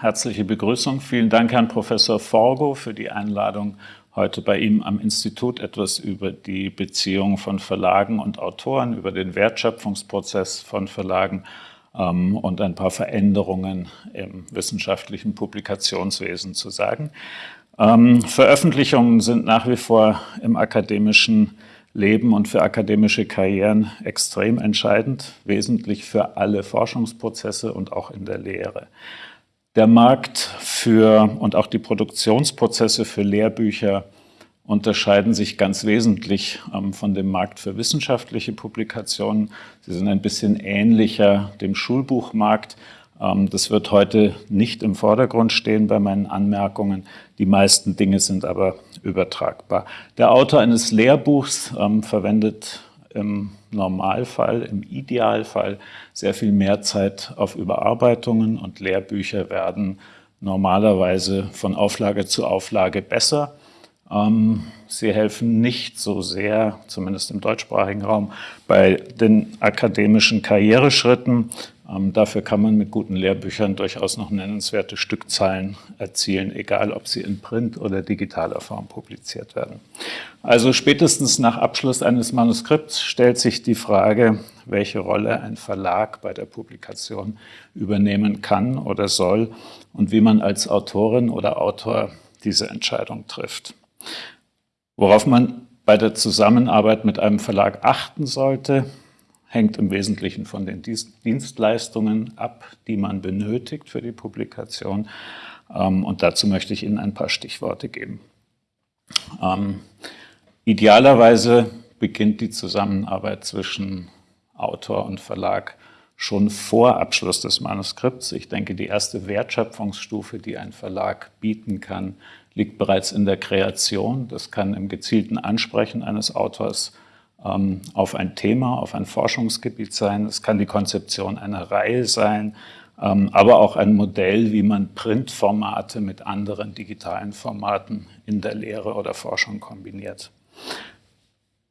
herzliche Begrüßung. Vielen Dank, Herrn Professor Forgo, für die Einladung, heute bei ihm am Institut etwas über die Beziehung von Verlagen und Autoren, über den Wertschöpfungsprozess von Verlagen ähm, und ein paar Veränderungen im wissenschaftlichen Publikationswesen zu sagen. Ähm, Veröffentlichungen sind nach wie vor im akademischen Leben und für akademische Karrieren extrem entscheidend, wesentlich für alle Forschungsprozesse und auch in der Lehre. Der Markt für und auch die Produktionsprozesse für Lehrbücher unterscheiden sich ganz wesentlich ähm, von dem Markt für wissenschaftliche Publikationen. Sie sind ein bisschen ähnlicher dem Schulbuchmarkt. Ähm, das wird heute nicht im Vordergrund stehen bei meinen Anmerkungen. Die meisten Dinge sind aber übertragbar. Der Autor eines Lehrbuchs ähm, verwendet im Normalfall, im Idealfall sehr viel mehr Zeit auf Überarbeitungen und Lehrbücher werden normalerweise von Auflage zu Auflage besser. Ähm, sie helfen nicht so sehr, zumindest im deutschsprachigen Raum, bei den akademischen Karriereschritten. Ähm, dafür kann man mit guten Lehrbüchern durchaus noch nennenswerte Stückzahlen erzielen, egal ob sie in Print oder digitaler Form publiziert werden. Also spätestens nach Abschluss eines Manuskripts stellt sich die Frage, welche Rolle ein Verlag bei der Publikation übernehmen kann oder soll und wie man als Autorin oder Autor diese Entscheidung trifft. Worauf man bei der Zusammenarbeit mit einem Verlag achten sollte, hängt im Wesentlichen von den Dienstleistungen ab, die man benötigt für die Publikation. Ähm, und dazu möchte ich Ihnen ein paar Stichworte geben. Ähm, idealerweise beginnt die Zusammenarbeit zwischen Autor und Verlag schon vor Abschluss des Manuskripts. Ich denke, die erste Wertschöpfungsstufe, die ein Verlag bieten kann, liegt bereits in der Kreation. Das kann im gezielten Ansprechen eines Autors ähm, auf ein Thema, auf ein Forschungsgebiet sein. Es kann die Konzeption einer Reihe sein, ähm, aber auch ein Modell, wie man Printformate mit anderen digitalen Formaten in der Lehre oder Forschung kombiniert.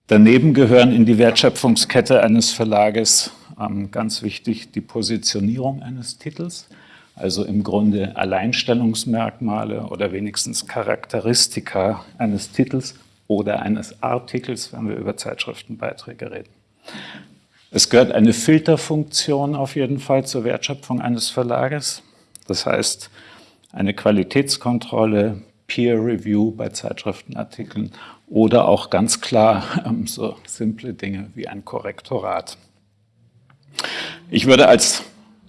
Daneben gehören in die Wertschöpfungskette eines Verlages ähm, ganz wichtig die Positionierung eines Titels also im Grunde Alleinstellungsmerkmale oder wenigstens Charakteristika eines Titels oder eines Artikels, wenn wir über Zeitschriftenbeiträge reden. Es gehört eine Filterfunktion auf jeden Fall zur Wertschöpfung eines Verlages. Das heißt, eine Qualitätskontrolle, Peer Review bei Zeitschriftenartikeln oder auch ganz klar ähm, so simple Dinge wie ein Korrektorat. Ich würde als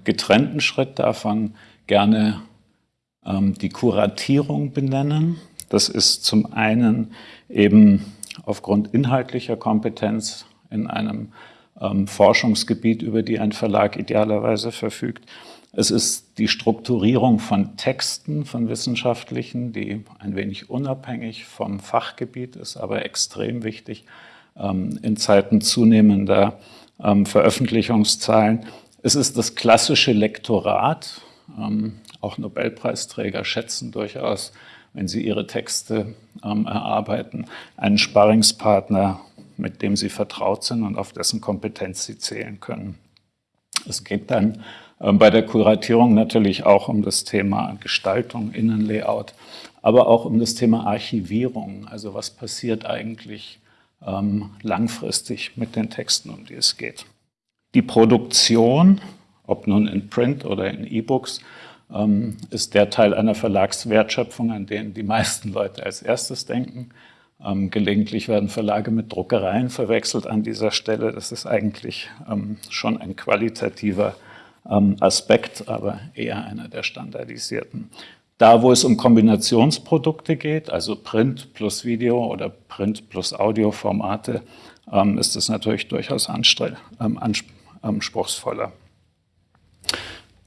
getrennten Schritt davon gerne ähm, die Kuratierung benennen. Das ist zum einen eben aufgrund inhaltlicher Kompetenz in einem ähm, Forschungsgebiet, über die ein Verlag idealerweise verfügt. Es ist die Strukturierung von Texten, von wissenschaftlichen, die ein wenig unabhängig vom Fachgebiet ist, aber extrem wichtig ähm, in Zeiten zunehmender ähm, Veröffentlichungszahlen. Es ist das klassische Lektorat. Ähm, auch Nobelpreisträger schätzen durchaus, wenn sie ihre Texte ähm, erarbeiten, einen Sparringspartner, mit dem sie vertraut sind und auf dessen Kompetenz sie zählen können. Es geht dann ähm, bei der Kuratierung natürlich auch um das Thema Gestaltung, Innenlayout, aber auch um das Thema Archivierung. Also was passiert eigentlich ähm, langfristig mit den Texten, um die es geht. Die Produktion, ob nun in Print oder in E-Books, ist der Teil einer Verlagswertschöpfung, an den die meisten Leute als erstes denken. Ähm, gelegentlich werden Verlage mit Druckereien verwechselt an dieser Stelle. Das ist eigentlich ähm, schon ein qualitativer Aspekt, aber eher einer der standardisierten. Da, wo es um Kombinationsprodukte geht, also Print plus Video oder Print plus Audioformate, ist es natürlich durchaus anspruchsvoller.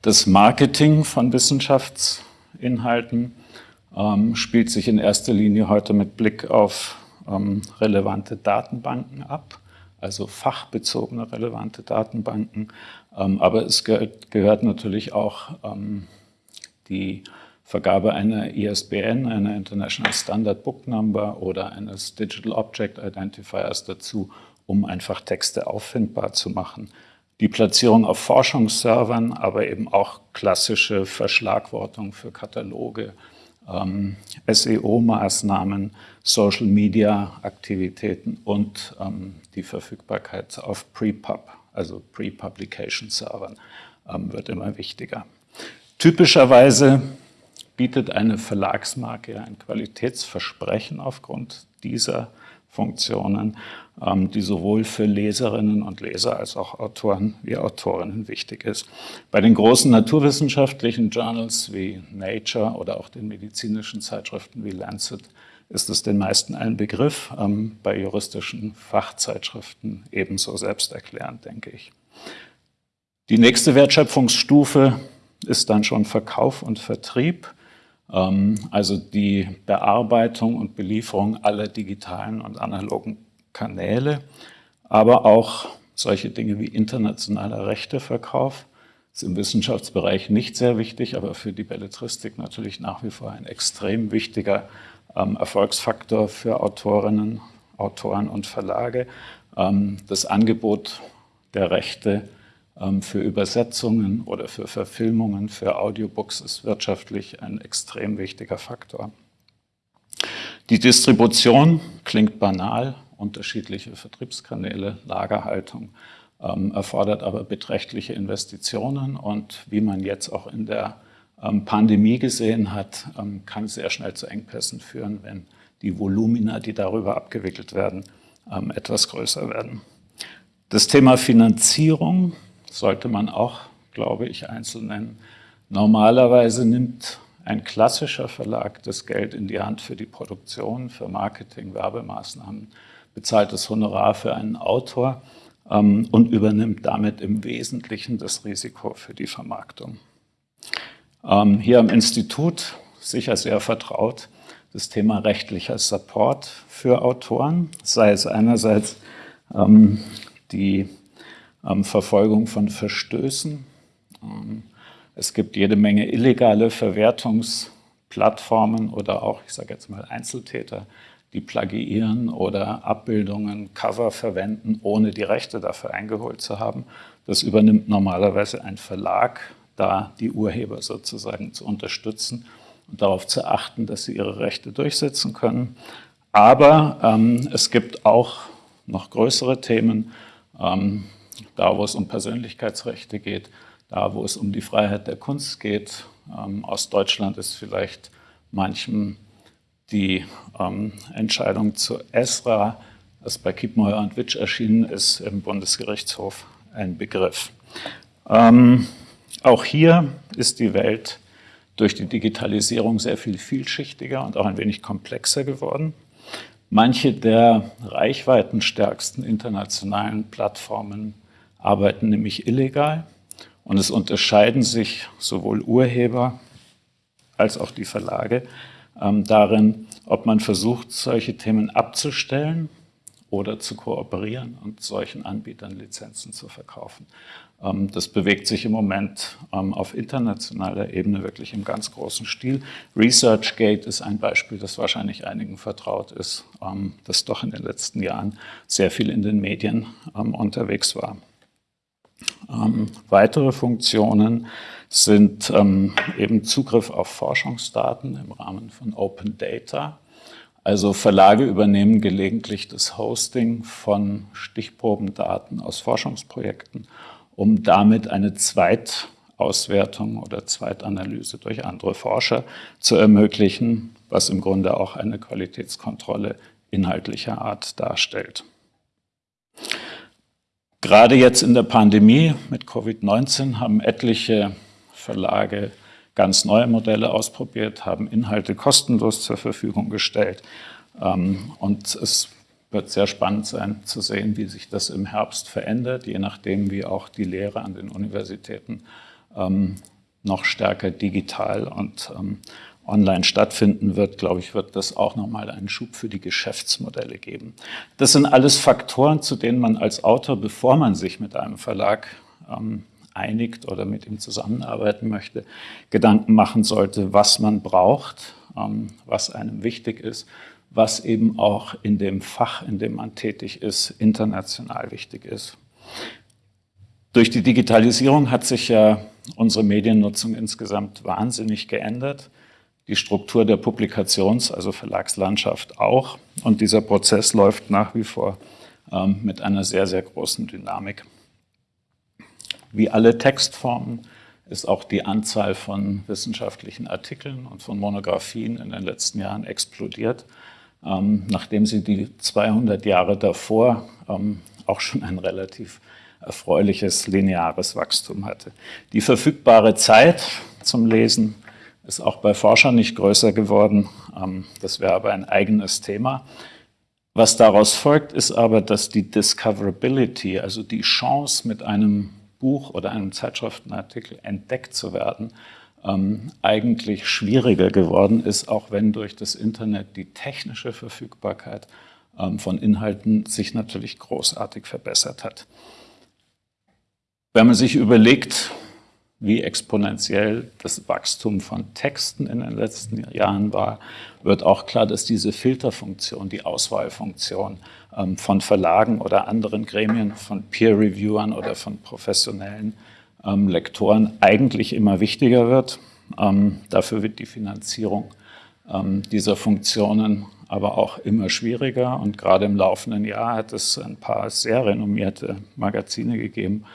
Das Marketing von Wissenschaftsinhalten ähm, spielt sich in erster Linie heute mit Blick auf ähm, relevante Datenbanken ab, also fachbezogene relevante Datenbanken. Ähm, aber es gehört, gehört natürlich auch ähm, die Vergabe einer ISBN, einer International Standard Book Number oder eines Digital Object Identifiers dazu, um einfach Texte auffindbar zu machen. Die Platzierung auf Forschungsservern, aber eben auch klassische Verschlagwortung für Kataloge, ähm, SEO-Maßnahmen, Social-Media-Aktivitäten und ähm, die Verfügbarkeit auf Pre-Pub, also Pre-Publication-Servern, ähm, wird immer wichtiger. Typischerweise bietet eine Verlagsmarke ein Qualitätsversprechen aufgrund dieser Funktionen, die sowohl für Leserinnen und Leser als auch Autoren wie Autorinnen wichtig ist. Bei den großen naturwissenschaftlichen Journals wie Nature oder auch den medizinischen Zeitschriften wie Lancet ist es den meisten ein Begriff, ähm, bei juristischen Fachzeitschriften ebenso selbsterklärend, denke ich. Die nächste Wertschöpfungsstufe ist dann schon Verkauf und Vertrieb. Ähm, also die Bearbeitung und Belieferung aller digitalen und analogen Kanäle, aber auch solche Dinge wie internationaler Rechteverkauf ist im Wissenschaftsbereich nicht sehr wichtig, aber für die Belletristik natürlich nach wie vor ein extrem wichtiger ähm, Erfolgsfaktor für Autorinnen, Autoren und Verlage. Ähm, das Angebot der Rechte ähm, für Übersetzungen oder für Verfilmungen, für Audiobooks ist wirtschaftlich ein extrem wichtiger Faktor. Die Distribution klingt banal, unterschiedliche Vertriebskanäle, Lagerhaltung, ähm, erfordert aber beträchtliche Investitionen und wie man jetzt auch in der ähm, Pandemie gesehen hat, kann es sehr schnell zu Engpässen führen, wenn die Volumina, die darüber abgewickelt werden, etwas größer werden. Das Thema Finanzierung sollte man auch, glaube ich, einzeln nennen. Normalerweise nimmt ein klassischer Verlag das Geld in die Hand für die Produktion, für Marketing, Werbemaßnahmen, bezahlt das Honorar für einen Autor ähm, und übernimmt damit im Wesentlichen das Risiko für die Vermarktung. Ähm, hier am Institut sicher sehr vertraut das Thema rechtlicher Support für Autoren, sei es einerseits ähm, die ähm, Verfolgung von Verstößen. Ähm, es gibt jede Menge illegale Verwertungsplattformen oder auch, ich sage jetzt mal, Einzeltäter, die plagiieren oder Abbildungen, Cover verwenden, ohne die Rechte dafür eingeholt zu haben. Das übernimmt normalerweise ein Verlag, da die Urheber sozusagen zu unterstützen und darauf zu achten, dass sie ihre Rechte durchsetzen können. Aber ähm, es gibt auch noch größere Themen, ähm, da wo es um Persönlichkeitsrechte geht, da wo es um die Freiheit der Kunst geht. Ähm, aus Deutschland ist vielleicht manchem die ähm, Entscheidung zu ESRA, das bei Kiepenheuer und Witsch erschienen ist, im Bundesgerichtshof ein Begriff. Ähm, auch hier ist die Welt durch die Digitalisierung sehr viel vielschichtiger und auch ein wenig komplexer geworden. Manche der reichweitenstärksten internationalen Plattformen arbeiten nämlich illegal und es unterscheiden sich sowohl Urheber als auch die Verlage ähm, darin, ob man versucht, solche Themen abzustellen oder zu kooperieren und solchen Anbietern Lizenzen zu verkaufen. Ähm, das bewegt sich im Moment ähm, auf internationaler Ebene wirklich im ganz großen Stil. ResearchGate ist ein Beispiel, das wahrscheinlich einigen vertraut ist, ähm, das doch in den letzten Jahren sehr viel in den Medien unterwegs war. Weitere Funktionen sind eben Zugriff auf Forschungsdaten im Rahmen von Open Data. Also Verlage übernehmen gelegentlich das Hosting von Stichprobendaten aus Forschungsprojekten um damit eine Zweitauswertung oder Zweitanalyse durch andere Forscher zu ermöglichen, was im Grunde auch eine Qualitätskontrolle inhaltlicher Art darstellt. Gerade jetzt in der Pandemie mit Covid-19 haben etliche Verlage ganz neue Modelle ausprobiert, haben Inhalte kostenlos zur Verfügung gestellt. Ähm, und es wird sehr spannend sein zu sehen, wie sich das im Herbst verändert, je nachdem, wie auch die Lehre an den Universitäten ähm, noch stärker digital und ähm, online stattfinden wird, glaube ich, wird das auch nochmal einen Schub für die Geschäftsmodelle geben. Das sind alles Faktoren, zu denen man als Autor, bevor man sich mit einem Verlag ähm, einigt oder mit ihm zusammenarbeiten möchte, Gedanken machen sollte, was man braucht, ähm, was einem wichtig ist was eben auch in dem Fach, in dem man tätig ist, international wichtig ist. Durch die Digitalisierung hat sich ja unsere Mediennutzung insgesamt wahnsinnig geändert. Die Struktur der Publikations-, also Verlagslandschaft auch. Und dieser Prozess läuft nach wie vor ähm, mit einer sehr, sehr großen Dynamik. Wie alle Textformen ist auch die Anzahl von wissenschaftlichen Artikeln und von Monographien in den letzten Jahren explodiert, ähm, nachdem sie die 200 Jahre davor ähm, auch schon ein relativ erfreuliches lineares Wachstum hatte. Die verfügbare Zeit zum Lesen ist auch bei Forschern nicht größer geworden. Ähm, das wäre aber ein eigenes Thema. Was daraus folgt, ist aber, dass die Discoverability, also die Chance, mit einem Buch oder einem Zeitschriftenartikel entdeckt zu werden, ähm, eigentlich schwieriger geworden ist, auch wenn durch das Internet die technische Verfügbarkeit ähm, von Inhalten sich natürlich großartig verbessert hat. Wenn man sich überlegt, wie exponentiell das Wachstum von Texten in den letzten Jahren war, wird auch klar, dass diese Filterfunktion, die Auswahlfunktion ähm, von Verlagen oder anderen Gremien, von Peer-Reviewern oder von professionellen ähm, Lektoren eigentlich immer wichtiger wird. Ähm, dafür wird die Finanzierung dieser Funktionen aber auch immer schwieriger. Und gerade im laufenden Jahr hat es ein paar sehr renommierte Magazine gegeben,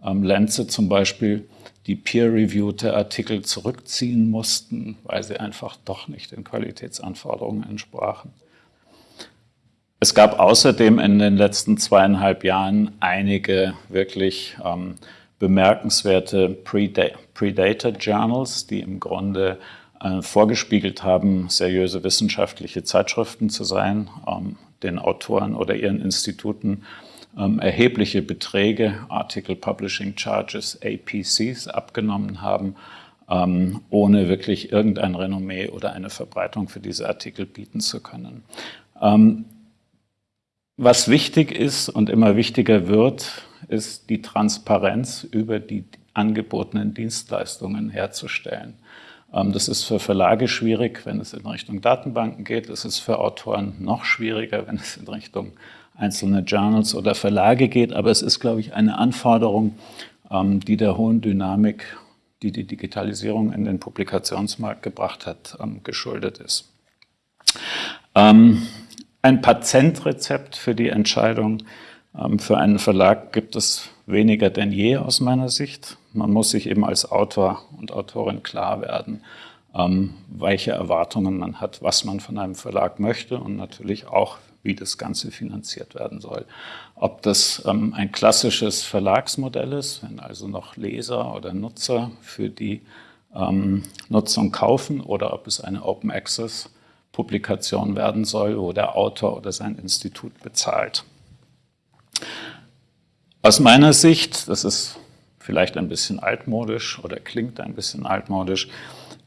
Lancet zum Beispiel, die peer-reviewte Artikel zurückziehen mussten, weil sie einfach doch nicht den Qualitätsanforderungen entsprachen. Es gab außerdem in den letzten zweieinhalb Jahren einige wirklich ähm, bemerkenswerte Predator Journals, die im Grunde äh, vorgespiegelt haben, seriöse wissenschaftliche Zeitschriften zu sein, ähm, den Autoren oder ihren Instituten ähm, erhebliche Beträge, Article Publishing Charges, APCs, abgenommen haben, ähm, ohne wirklich irgendein Renommee oder eine Verbreitung für diese Artikel bieten zu können. Ähm, was wichtig ist und immer wichtiger wird, ist die Transparenz über die angebotenen Dienstleistungen herzustellen. Ähm, das ist für Verlage schwierig, wenn es in Richtung Datenbanken geht. Das ist für Autoren noch schwieriger, wenn es in Richtung einzelne Journals oder Verlage geht. Aber es ist, glaube ich, eine Anforderung, ähm, die der hohen Dynamik, die die Digitalisierung in den Publikationsmarkt gebracht hat, ähm, geschuldet ist. Ähm, ein Patentrezept für die Entscheidung für einen Verlag gibt es weniger denn je aus meiner Sicht. Man muss sich eben als Autor und Autorin klar werden, welche Erwartungen man hat, was man von einem Verlag möchte und natürlich auch, wie das Ganze finanziert werden soll. Ob das ähm, ein klassisches Verlagsmodell ist, wenn also noch Leser oder Nutzer für die ähm, Nutzung kaufen oder ob es eine Open Access Publikation werden soll, wo der Autor oder sein Institut bezahlt. Aus meiner Sicht, das ist vielleicht ein bisschen altmodisch oder klingt ein bisschen altmodisch,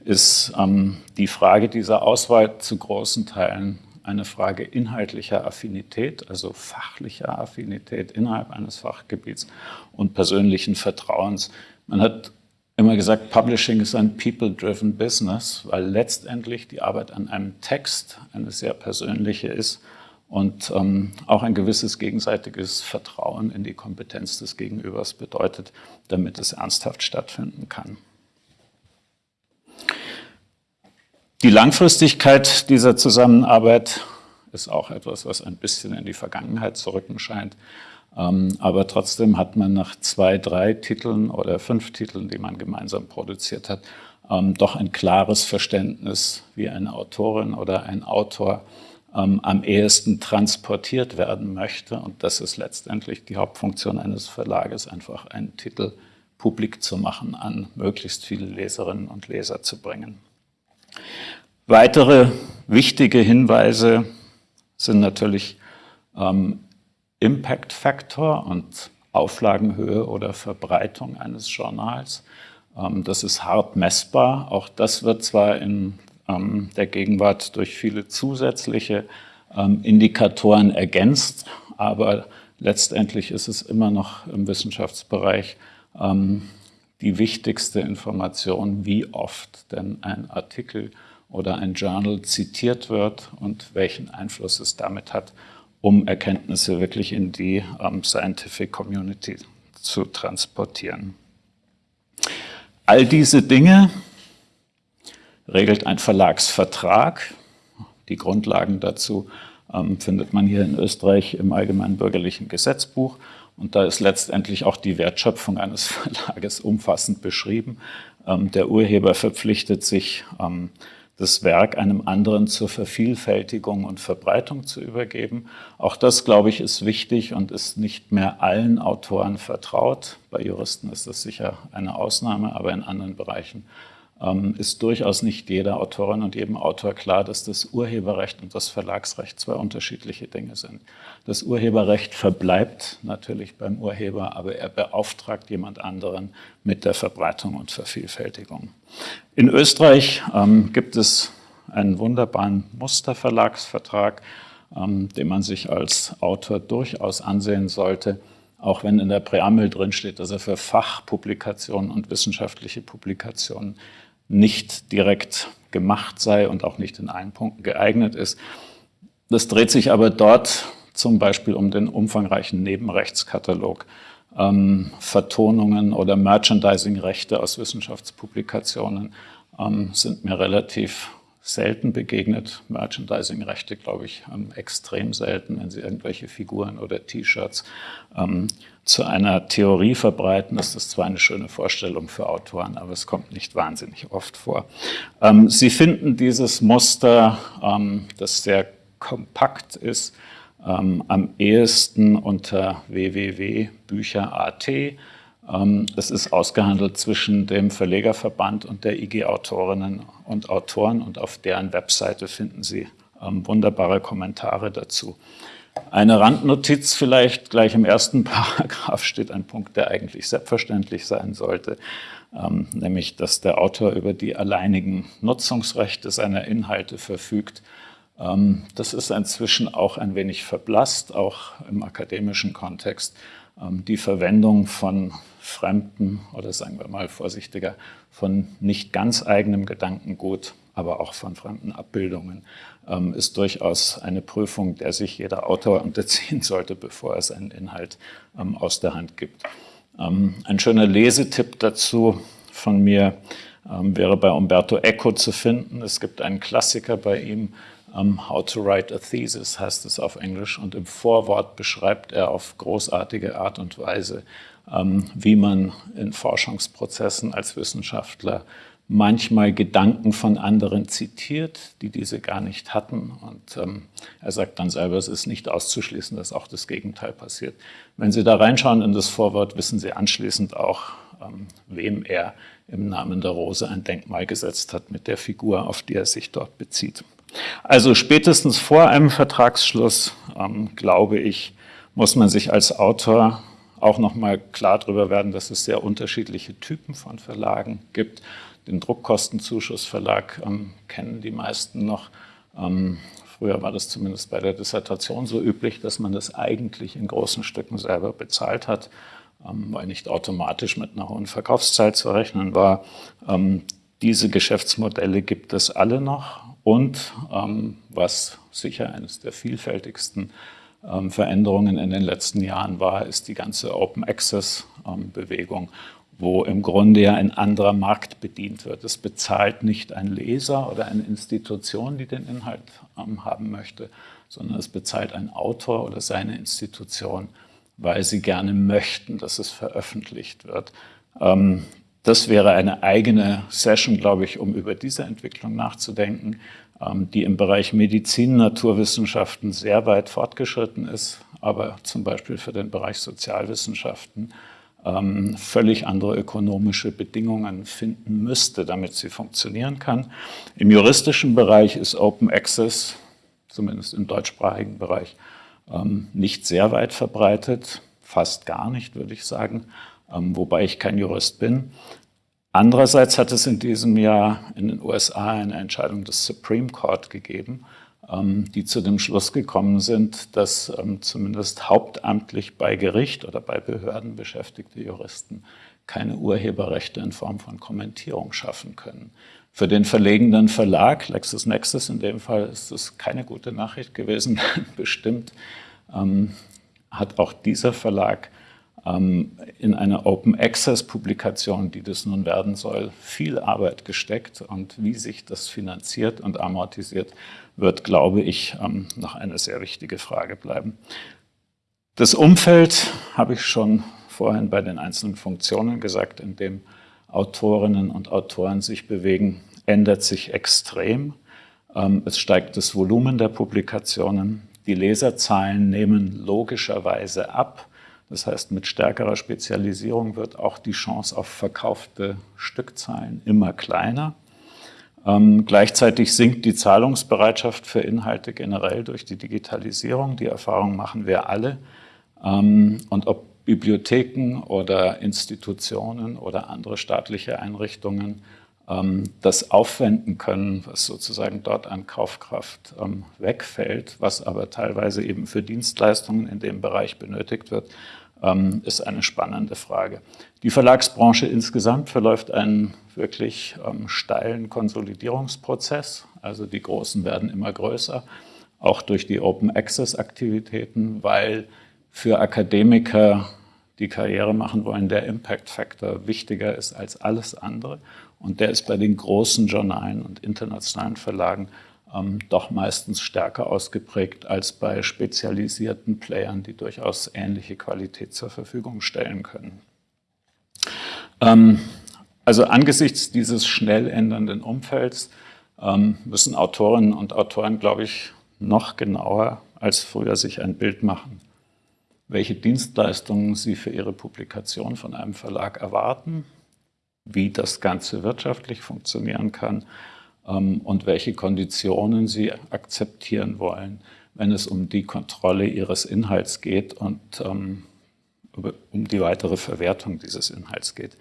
ist ähm, die Frage dieser Auswahl zu großen Teilen eine Frage inhaltlicher Affinität, also fachlicher Affinität innerhalb eines Fachgebiets und persönlichen Vertrauens. Man hat immer gesagt, Publishing ist ein people-driven Business, weil letztendlich die Arbeit an einem Text eine sehr persönliche ist und ähm, auch ein gewisses gegenseitiges Vertrauen in die Kompetenz des Gegenübers bedeutet, damit es ernsthaft stattfinden kann. Die Langfristigkeit dieser Zusammenarbeit ist auch etwas, was ein bisschen in die Vergangenheit zu rücken scheint. Ähm, aber trotzdem hat man nach zwei, drei Titeln oder fünf Titeln, die man gemeinsam produziert hat, ähm, doch ein klares Verständnis, wie eine Autorin oder ein Autor ähm, am ehesten transportiert werden möchte. Und das ist letztendlich die Hauptfunktion eines Verlages, einfach einen Titel publik zu machen, an möglichst viele Leserinnen und Leser zu bringen. Weitere wichtige Hinweise sind natürlich ähm, Impact Factor und Auflagenhöhe oder Verbreitung eines Journals. Ähm, das ist hart messbar. Auch das wird zwar in ähm, der Gegenwart durch viele zusätzliche ähm, Indikatoren ergänzt, aber letztendlich ist es immer noch im Wissenschaftsbereich ähm, die wichtigste Information, wie oft denn ein Artikel oder ein Journal zitiert wird und welchen Einfluss es damit hat, um Erkenntnisse wirklich in die um, Scientific Community zu transportieren. All diese Dinge regelt ein Verlagsvertrag. Die Grundlagen dazu ähm, findet man hier in Österreich im Allgemeinen Bürgerlichen Gesetzbuch. Und da ist letztendlich auch die Wertschöpfung eines Verlages umfassend beschrieben. Ähm, der Urheber verpflichtet sich, ähm, das Werk einem anderen zur Vervielfältigung und Verbreitung zu übergeben. Auch das, glaube ich, ist wichtig und ist nicht mehr allen Autoren vertraut. Bei Juristen ist das sicher eine Ausnahme, aber in anderen Bereichen ist durchaus nicht jeder Autorin und jedem Autor klar, dass das Urheberrecht und das Verlagsrecht zwei unterschiedliche Dinge sind. Das Urheberrecht verbleibt natürlich beim Urheber, aber er beauftragt jemand anderen mit der Verbreitung und Vervielfältigung. In Österreich ähm, gibt es einen wunderbaren Musterverlagsvertrag, ähm, den man sich als Autor durchaus ansehen sollte auch wenn in der Präambel drin steht, dass er für Fachpublikationen und wissenschaftliche Publikationen nicht direkt gemacht sei und auch nicht in allen Punkten geeignet ist. Das dreht sich aber dort zum Beispiel um den umfangreichen Nebenrechtskatalog, ähm, Vertonungen oder Merchandising-Rechte aus Wissenschaftspublikationen ähm, sind mir relativ selten begegnet. Merchandising-Rechte, glaube ich, ähm, extrem selten, wenn Sie irgendwelche Figuren oder T-Shirts ähm, zu einer Theorie verbreiten. Das ist zwar eine schöne Vorstellung für Autoren, aber es kommt nicht wahnsinnig oft vor. Ähm, Sie finden dieses Muster, ähm, das sehr kompakt ist, ähm, am ehesten unter www.bücher.at. Ähm, es ist ausgehandelt zwischen dem Verlegerverband und der IG Autorinnen und Autoren und auf deren Webseite finden Sie ähm, wunderbare Kommentare dazu. Eine Randnotiz vielleicht, gleich im ersten Paragraph steht ein Punkt, der eigentlich selbstverständlich sein sollte, ähm, nämlich, dass der Autor über die alleinigen Nutzungsrechte seiner Inhalte verfügt. das ist inzwischen auch ein wenig verblasst, auch im akademischen Kontext. die Verwendung von fremden oder sagen wir mal vorsichtiger, von nicht ganz eigenem Gedankengut, aber auch von fremden Abbildungen, ähm, ist durchaus eine Prüfung, der sich jeder Autor unterziehen sollte, bevor er seinen Inhalt ähm, aus der Hand gibt. Ähm, ein schöner Lesetipp dazu von mir wäre bei Umberto Eco zu finden. Es gibt einen Klassiker bei ihm, How to Write a Thesis heißt es auf Englisch und im Vorwort beschreibt er auf großartige Art und Weise, ähm, wie man in Forschungsprozessen als Wissenschaftler manchmal Gedanken von anderen zitiert, die diese gar nicht hatten. Und ähm, er sagt dann selber, es ist nicht auszuschließen, dass auch das Gegenteil passiert. Wenn Sie da reinschauen in das Vorwort, wissen Sie anschließend auch, ähm, wem er im Namen der Rose ein Denkmal gesetzt hat mit der Figur, auf die er sich dort bezieht. Also spätestens vor einem Vertragsschluss, ähm, glaube ich, muss man sich als Autor auch nochmal klar darüber werden, dass es sehr unterschiedliche Typen von Verlagen gibt. Den Druckkostenzuschussverlag ähm, kennen die meisten noch. Ähm, früher war das zumindest bei der Dissertation so üblich, dass man das eigentlich in großen Stücken selber bezahlt hat, ähm, weil nicht automatisch mit einer hohen Verkaufszeit zu rechnen war. Ähm, diese Geschäftsmodelle gibt es alle noch und ähm, was sicher eines der vielfältigsten ähm, Veränderungen in den letzten Jahren war, ist die ganze Open Access ähm, Bewegung, wo im Grunde ja ein anderer Markt bedient wird. Es bezahlt nicht ein Leser oder eine Institution, die den Inhalt ähm, haben möchte, sondern es bezahlt ein Autor oder seine Institution, weil sie gerne möchten, dass es veröffentlicht wird. Das wäre eine eigene Session, glaube ich, um über diese Entwicklung nachzudenken. Ähm, die im Bereich Medizin, Naturwissenschaften sehr weit fortgeschritten ist, aber zum Beispiel für den Bereich Sozialwissenschaften ähm, völlig andere ökonomische Bedingungen finden müsste, damit sie funktionieren kann. Im juristischen Bereich ist Open Access, zumindest im deutschsprachigen Bereich, ähm, nicht sehr weit verbreitet, fast gar nicht, würde ich sagen, wobei ich kein Jurist bin. Andererseits hat es in diesem Jahr in den USA eine Entscheidung des Supreme Court gegeben, ähm, die zu dem Schluss gekommen sind, dass ähm, zumindest hauptamtlich bei Gericht oder bei Behörden beschäftigte Juristen keine Urheberrechte in Form von Kommentierung schaffen können. Für den verlegenden Verlag, LexisNexis in dem Fall, ist es keine gute Nachricht gewesen. Bestimmt ähm, hat auch dieser Verlag in eine Open Access Publikation, die das nun werden soll, viel Arbeit gesteckt und wie sich das finanziert und amortisiert, wird, glaube ich, ähm, noch eine sehr wichtige Frage bleiben. Das Umfeld habe ich schon vorhin bei den einzelnen Funktionen gesagt, in dem Autorinnen und Autoren sich bewegen, ändert sich extrem. Ähm, es steigt das Volumen der Publikationen. Die Leserzahlen nehmen logischerweise ab. Das heißt, mit stärkerer Spezialisierung wird auch die Chance auf verkaufte Stückzahlen immer kleiner. Ähm, gleichzeitig sinkt die Zahlungsbereitschaft für Inhalte generell durch die Digitalisierung. Die Erfahrung machen wir alle. Ähm, und ob Bibliotheken oder Institutionen oder andere staatliche Einrichtungen das aufwenden können, was sozusagen dort an Kaufkraft ähm, wegfällt, was aber teilweise eben für Dienstleistungen in dem Bereich benötigt wird, ähm, ist eine spannende Frage. Die Verlagsbranche insgesamt verläuft einen wirklich steilen Konsolidierungsprozess. Also die Großen werden immer größer, auch durch die Open-Access-Aktivitäten, weil für Akademiker, die Karriere machen wollen, der Impact Factor wichtiger ist als alles andere. Und der ist bei den großen Journalen und internationalen Verlagen ähm, doch meistens stärker ausgeprägt als bei spezialisierten Playern, die durchaus ähnliche Qualität zur Verfügung stellen können. Ähm, also angesichts dieses schnell ändernden Umfelds ähm, müssen Autorinnen und Autoren, glaube ich, noch genauer als früher sich ein Bild machen, welche Dienstleistungen sie für ihre Publikation von einem Verlag erwarten wie das Ganze wirtschaftlich funktionieren kann ähm, und welche Konditionen sie akzeptieren wollen, wenn es um die Kontrolle ihres Inhalts geht und ähm, um die weitere Verwertung dieses Inhalts geht.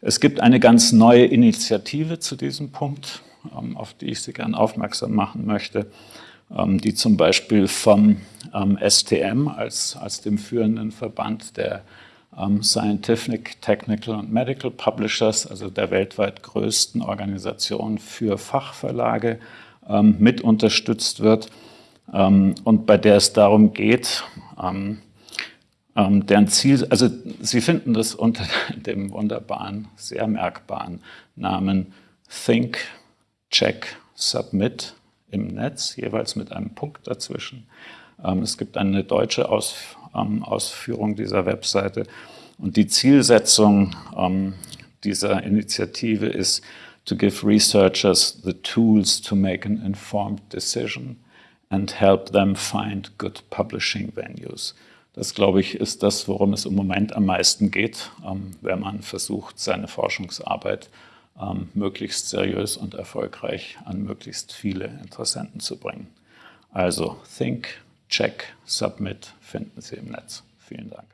Es gibt eine ganz neue Initiative zu diesem Punkt, ähm, auf die ich Sie gerne aufmerksam machen möchte, die zum Beispiel vom ähm, STM als, als dem führenden Verband der ähm, Scientific, Technical und Medical Publishers, also der weltweit größten Organisation für Fachverlage, ähm, mit unterstützt wird. Ähm, und bei der es darum geht, deren Ziel, also Sie finden das unter dem wunderbaren, sehr merkbaren Namen Think, Check, Submit im Netz, jeweils mit einem Punkt dazwischen. Es gibt eine deutsche Ausführung, ähm, Ausführung dieser Webseite. Und die Zielsetzung ähm, dieser Initiative ist, to give researchers the tools to make an informed decision and help them find good publishing venues. Das, glaube ich, ist das, worum es im Moment am meisten geht, ähm, wenn man versucht, seine Forschungsarbeit ähm, möglichst seriös und erfolgreich an möglichst viele Interessenten zu bringen. Also Think, Check, Submit finden Sie im Netz. Vielen Dank.